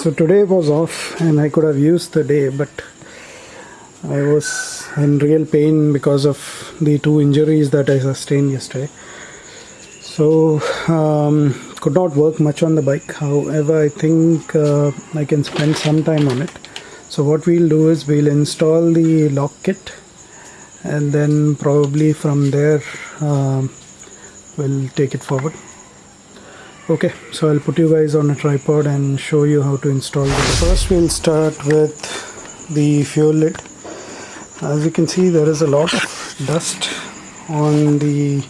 So today was off and I could have used the day, but I was in real pain because of the two injuries that I sustained yesterday. So um, could not work much on the bike. However, I think uh, I can spend some time on it. So what we'll do is we'll install the lock kit and then probably from there um, we'll take it forward okay so I'll put you guys on a tripod and show you how to install this. First we'll start with the fuel lid. As you can see there is a lot of dust on the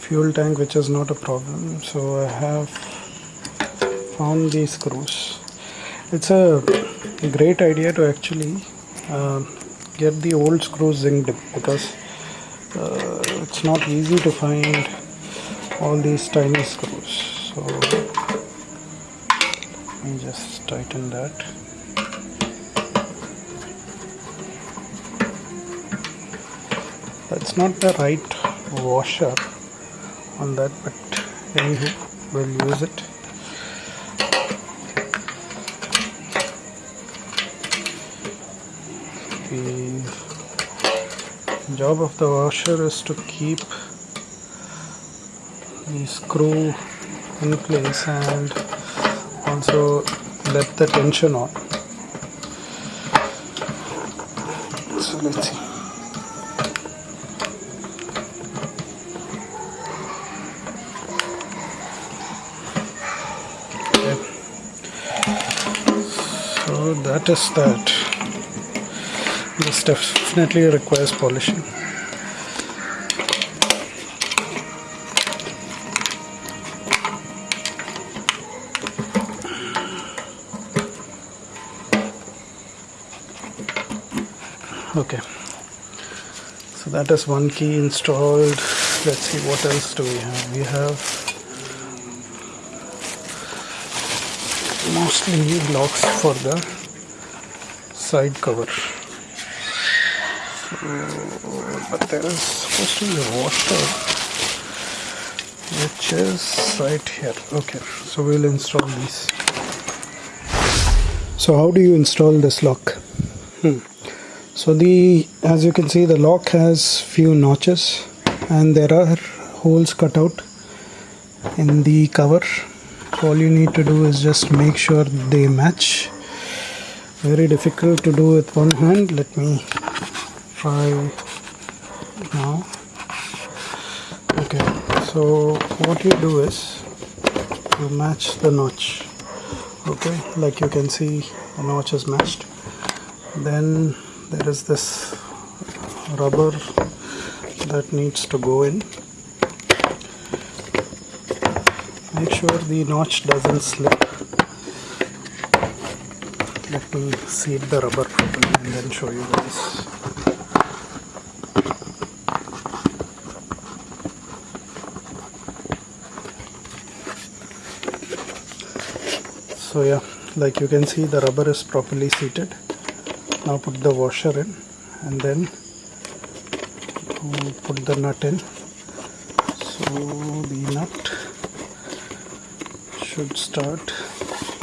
fuel tank which is not a problem. So I have found these screws. It's a great idea to actually uh, get the old screws zinced because uh, it's not easy to find all these tiny screws so let me just tighten that. That's not the right washer on that but anyway we'll use it. The job of the washer is to keep the screw in place and also let the tension on. So let's see. So that is that. This definitely requires polishing okay. So that is one key installed. Let's see what else do we have? We have mostly locks for the side cover. So, but there is supposed to be a washer which is right here. Okay so we'll install these. So how do you install this lock? Hmm so the as you can see the lock has few notches and there are holes cut out in the cover. All you need to do is just make sure they match. Very difficult to do with one hand. Let me try now. Okay so what you do is you match the notch. Okay like you can see the notch is matched. Then there is this rubber that needs to go in. Make sure the notch doesn't slip. Let me seat the rubber properly and then show you guys. So yeah like you can see the rubber is properly seated now put the washer in and then put the nut in. So the nut should start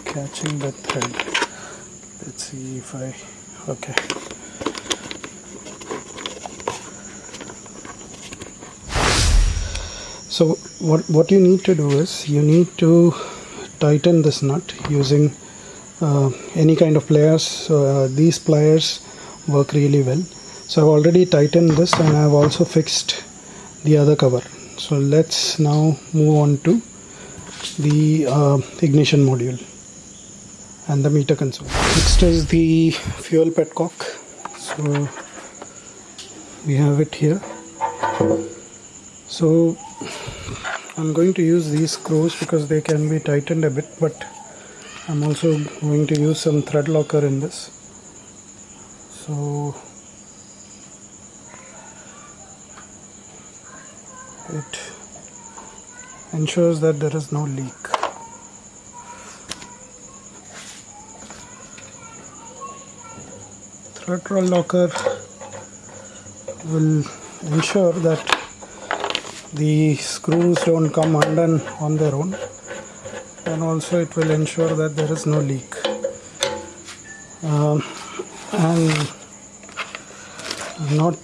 catching the thread. Let's see if I okay. So what what you need to do is you need to tighten this nut using any kind of pliers uh, these pliers work really well. So I've already tightened this and I've also fixed the other cover. So let's now move on to the uh, ignition module and the meter console. Next is the fuel petcock so we have it here. So I'm going to use these screws because they can be tightened a bit but I'm also going to use some thread locker in this. So it ensures that there is no leak. Thread locker will ensure that the screws don't come undone on their own and also it will ensure that there is no leak. Um, and not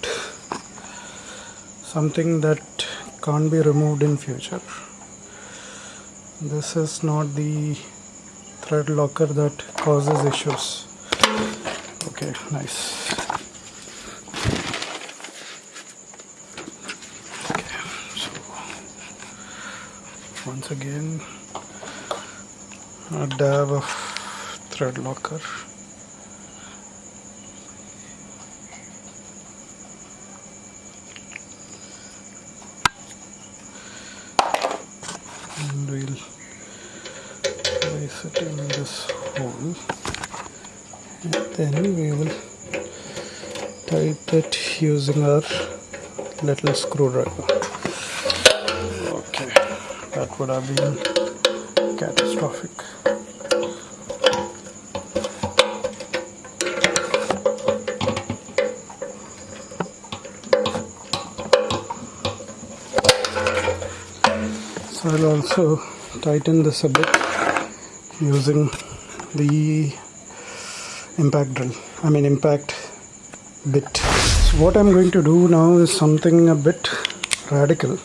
something that can't be removed in future. This is not the thread locker that causes issues. Okay nice okay so once again a dab of thread locker and we'll place it in this hole. And then we will tighten it using our little screwdriver. Okay that would have been catastrophic I'll also tighten this a bit using the impact drill I mean impact bit. So what I'm going to do now is something a bit radical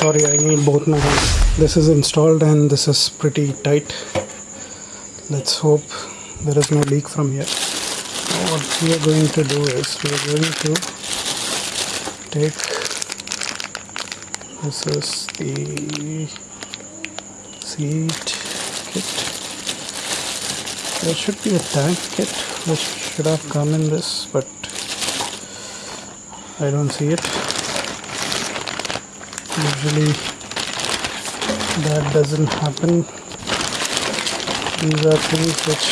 sorry, I need both my hands. This is installed and this is pretty tight. Let's hope there is no leak from here. Now what we are going to do is we are going to take this is the seat kit. There should be a tank kit which should have come in this, but I don't see it usually that doesn't happen. These are things which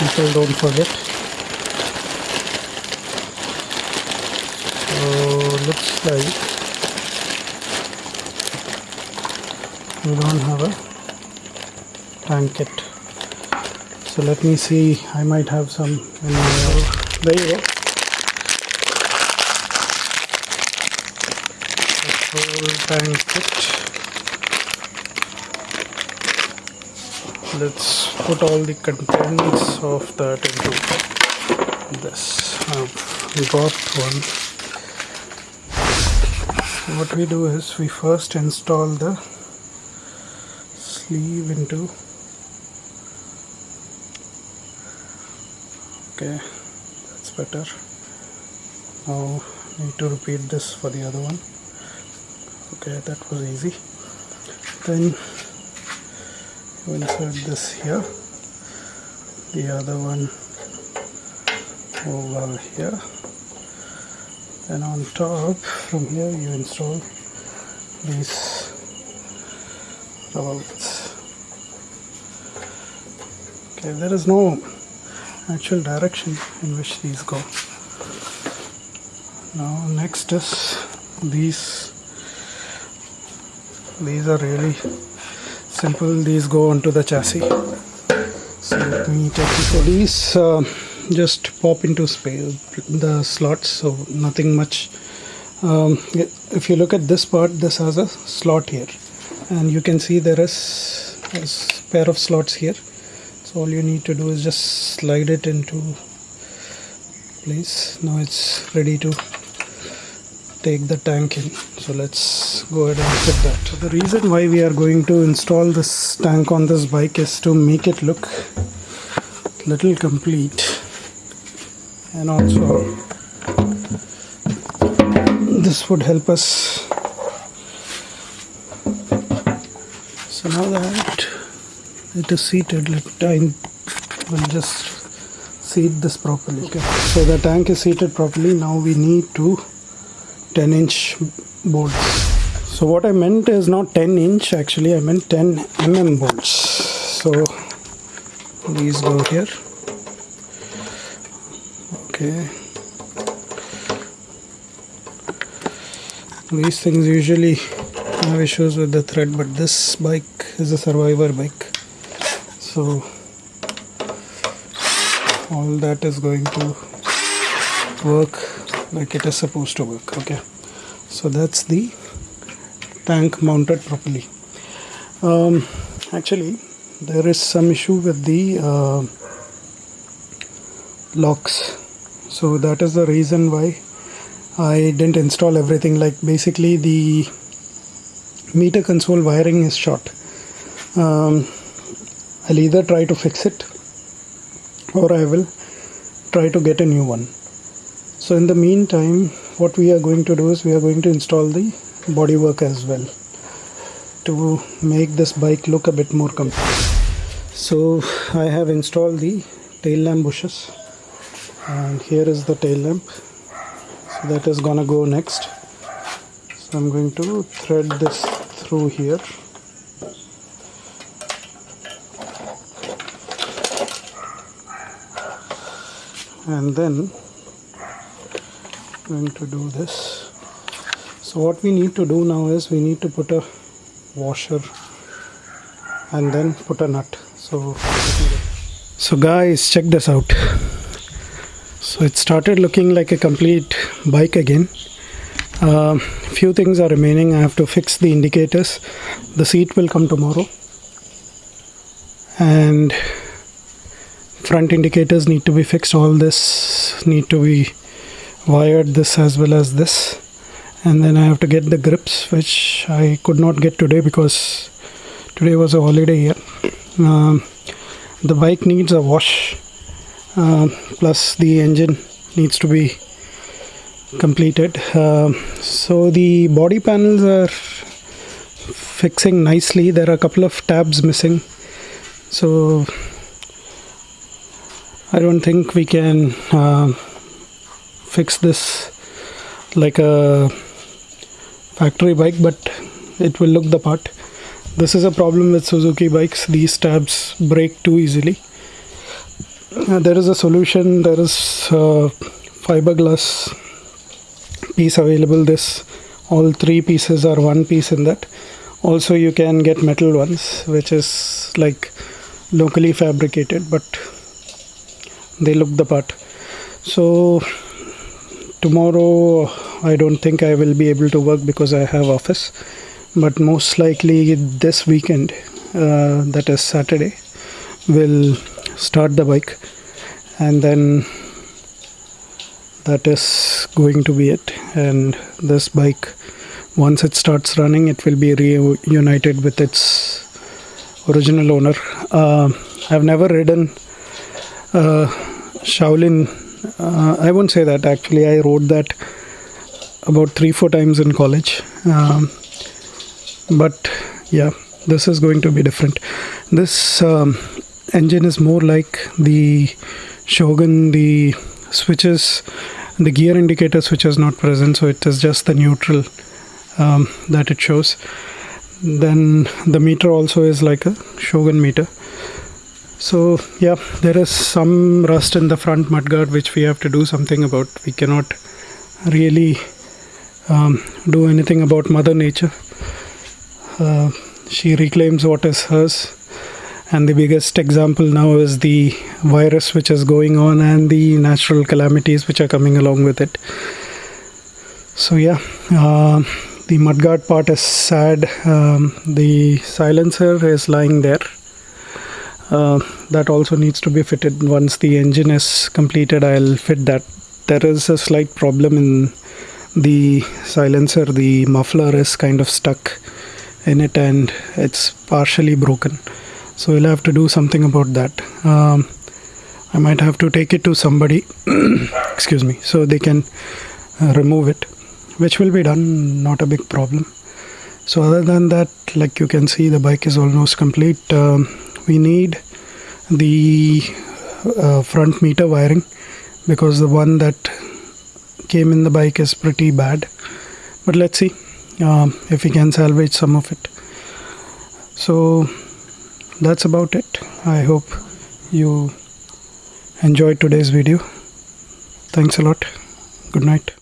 people don't forget. So looks like we don't have a tank kit so let me see I might have some in my there you go whole. Let's put all the contents of that into this. I've got one. What we do is we first install the sleeve into okay that's better now need to repeat this for the other one okay that was easy. Then you insert this here. The other one over here. And on top from here you install these rubber bits okay there is no actual direction in which these go. Now next is these these are really simple. These go onto the chassis. So let me take you so these uh, just pop into space the slots so nothing much. Um, if you look at this part this has a slot here. And you can see there is a pair of slots here. So all you need to do is just slide it into place. Now it's ready to take the tank in. So let's go ahead and put that. So the reason why we are going to install this tank on this bike is to make it look little complete. And also this would help us. So now that it is seated let I will just seat this properly okay? So the tank is seated properly. Now we need to 10 inch bolts so what I meant is not 10 inch actually I meant 10 mm bolts. So these go here. Okay. These things usually have issues with the thread but this bike is a survivor bike. So all that is going to work like it is supposed to work okay? So that's the tank mounted properly. Um, actually there is some issue with the uh, locks. So that is the reason why I didn't install everything. Like basically the meter console wiring is short. Um, I'll either try to fix it or I will try to get a new one so in the meantime what we are going to do is we are going to install the bodywork as well to make this bike look a bit more complete so I have installed the tail lamp bushes and here is the tail lamp. So that is gonna go next. So I'm going to thread this through here. And then going to do this. So what we need to do now is we need to put a washer and then put a nut. So so guys check this out. So it started looking like a complete bike again. Uh, few things are remaining. I have to fix the indicators. The seat will come tomorrow. And front indicators need to be fixed. All this need to be wired this as well as this. And then I have to get the grips which I could not get today because today was a holiday here um, the bike needs a wash uh, plus the engine needs to be completed. Uh, so the body panels are fixing nicely. There are a couple of tabs missing. So I don't think we can uh, fix this like a factory bike but it will look the part. This is a problem with Suzuki bikes. These tabs break too easily. Uh, there is a solution. There is uh, fiberglass piece available. This all three pieces are one piece in that. Also you can get metal ones which is like locally fabricated but they look the part. So tomorrow I don't think I will be able to work because I have office. But most likely this weekend uh, that is Saturday will start the bike. And then that is going to be it. And this bike once it starts running it will be reunited with its original owner. Uh, I've never ridden uh, Shaolin uh, I won't say that. Actually I wrote that about three four times in college. Um, but yeah this is going to be different. This um, engine is more like the Shogun the switches the gear indicator switch is not present so it is just the neutral um, that it shows. Then the meter also is like a Shogun meter so yeah there is some rust in the front mudguard which we have to do something about. We cannot really um, do anything about mother nature. Uh, she reclaims what is hers. And the biggest example now is the virus which is going on and the natural calamities which are coming along with it. So yeah uh, the mudguard part is sad. Um, the silencer is lying there uh, that also needs to be fitted. Once the engine is completed I'll fit that. There is a slight problem in the silencer. The muffler is kind of stuck in it and it's partially broken. So we'll have to do something about that. Um, I might have to take it to somebody. Excuse me. So they can uh, remove it which will be done. Not a big problem. So other than that like you can see the bike is almost complete. Um, we need the uh, front meter wiring because the one that came in the bike is pretty bad. But let's see um, if we can salvage some of it. So that's about it. I hope you enjoyed today's video. Thanks a lot. Good night